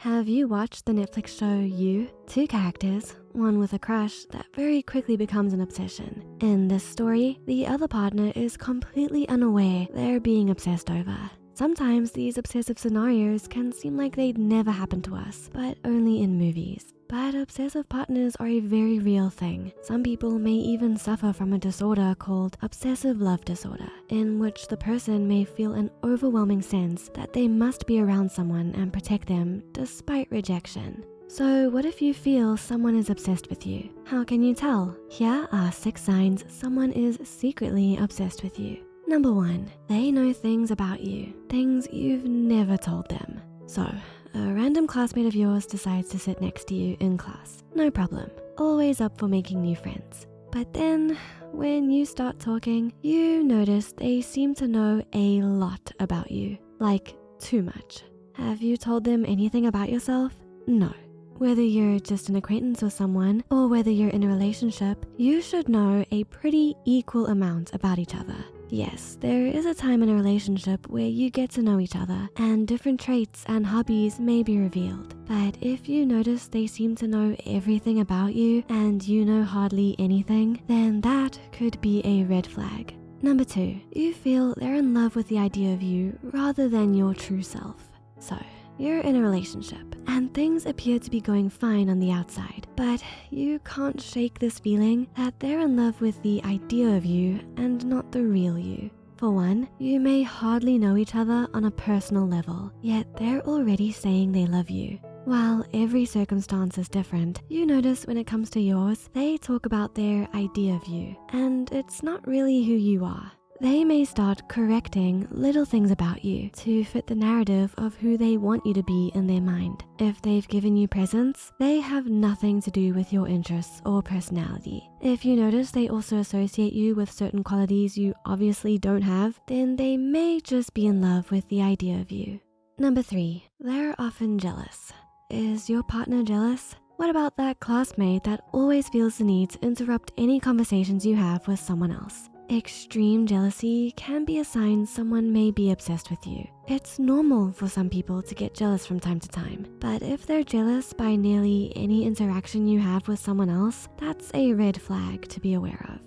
Have you watched the Netflix show You? Two characters, one with a crush that very quickly becomes an obsession. In this story, the other partner is completely unaware they're being obsessed over. Sometimes these obsessive scenarios can seem like they'd never happen to us, but only in movies. But obsessive partners are a very real thing. Some people may even suffer from a disorder called obsessive love disorder, in which the person may feel an overwhelming sense that they must be around someone and protect them despite rejection. So what if you feel someone is obsessed with you? How can you tell? Here are six signs someone is secretly obsessed with you. Number one, they know things about you, things you've never told them. So a random classmate of yours decides to sit next to you in class. No problem, always up for making new friends. But then when you start talking, you notice they seem to know a lot about you, like too much. Have you told them anything about yourself? No. Whether you're just an acquaintance with someone or whether you're in a relationship, you should know a pretty equal amount about each other. Yes, there is a time in a relationship where you get to know each other and different traits and hobbies may be revealed. But if you notice they seem to know everything about you and you know hardly anything, then that could be a red flag. Number two, you feel they're in love with the idea of you rather than your true self. So you're in a relationship and things appear to be going fine on the outside, but you can't shake this feeling that they're in love with the idea of you and not the real you. For one, you may hardly know each other on a personal level, yet they're already saying they love you. While every circumstance is different, you notice when it comes to yours, they talk about their idea of you, and it's not really who you are. They may start correcting little things about you to fit the narrative of who they want you to be in their mind. If they've given you presents, they have nothing to do with your interests or personality. If you notice they also associate you with certain qualities you obviously don't have, then they may just be in love with the idea of you. Number three, they're often jealous. Is your partner jealous? What about that classmate that always feels the need to interrupt any conversations you have with someone else? Extreme jealousy can be a sign someone may be obsessed with you. It's normal for some people to get jealous from time to time, but if they're jealous by nearly any interaction you have with someone else, that's a red flag to be aware of.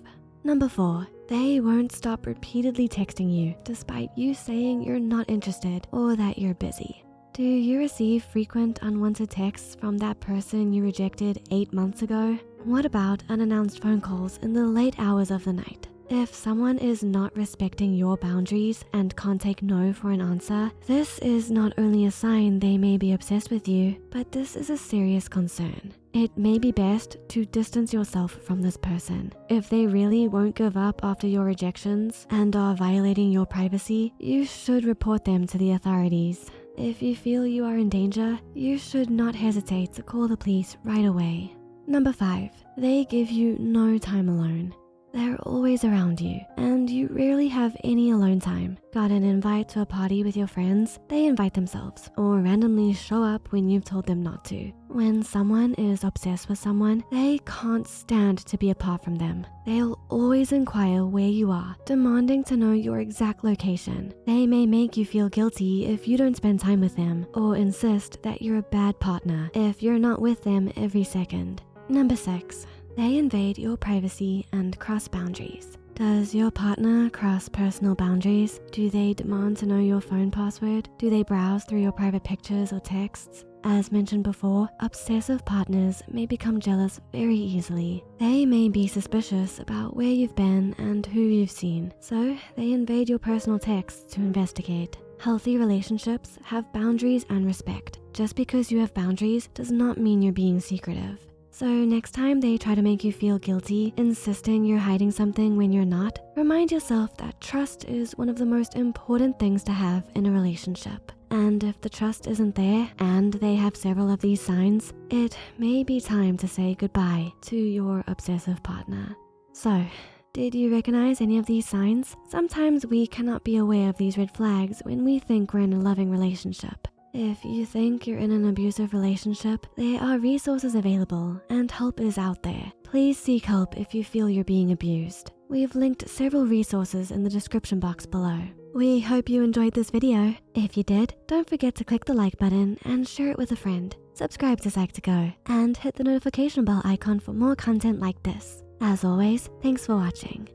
Number four, they won't stop repeatedly texting you despite you saying you're not interested or that you're busy. Do you receive frequent unwanted texts from that person you rejected eight months ago? What about unannounced phone calls in the late hours of the night? If someone is not respecting your boundaries and can't take no for an answer, this is not only a sign they may be obsessed with you, but this is a serious concern. It may be best to distance yourself from this person. If they really won't give up after your rejections and are violating your privacy, you should report them to the authorities. If you feel you are in danger, you should not hesitate to call the police right away. Number five, they give you no time alone. They're always around you and you rarely have any alone time. Got an invite to a party with your friends? They invite themselves or randomly show up when you've told them not to. When someone is obsessed with someone, they can't stand to be apart from them. They'll always inquire where you are, demanding to know your exact location. They may make you feel guilty if you don't spend time with them or insist that you're a bad partner if you're not with them every second. Number six, they invade your privacy and cross boundaries. Does your partner cross personal boundaries? Do they demand to know your phone password? Do they browse through your private pictures or texts? As mentioned before, obsessive partners may become jealous very easily. They may be suspicious about where you've been and who you've seen, so they invade your personal texts to investigate. Healthy relationships have boundaries and respect. Just because you have boundaries does not mean you're being secretive. So next time they try to make you feel guilty, insisting you're hiding something when you're not, remind yourself that trust is one of the most important things to have in a relationship. And if the trust isn't there and they have several of these signs, it may be time to say goodbye to your obsessive partner. So, did you recognize any of these signs? Sometimes we cannot be aware of these red flags when we think we're in a loving relationship. If you think you're in an abusive relationship, there are resources available and help is out there. Please seek help if you feel you're being abused. We've linked several resources in the description box below. We hope you enjoyed this video. If you did, don't forget to click the like button and share it with a friend. Subscribe to Psych2Go and hit the notification bell icon for more content like this. As always, thanks for watching.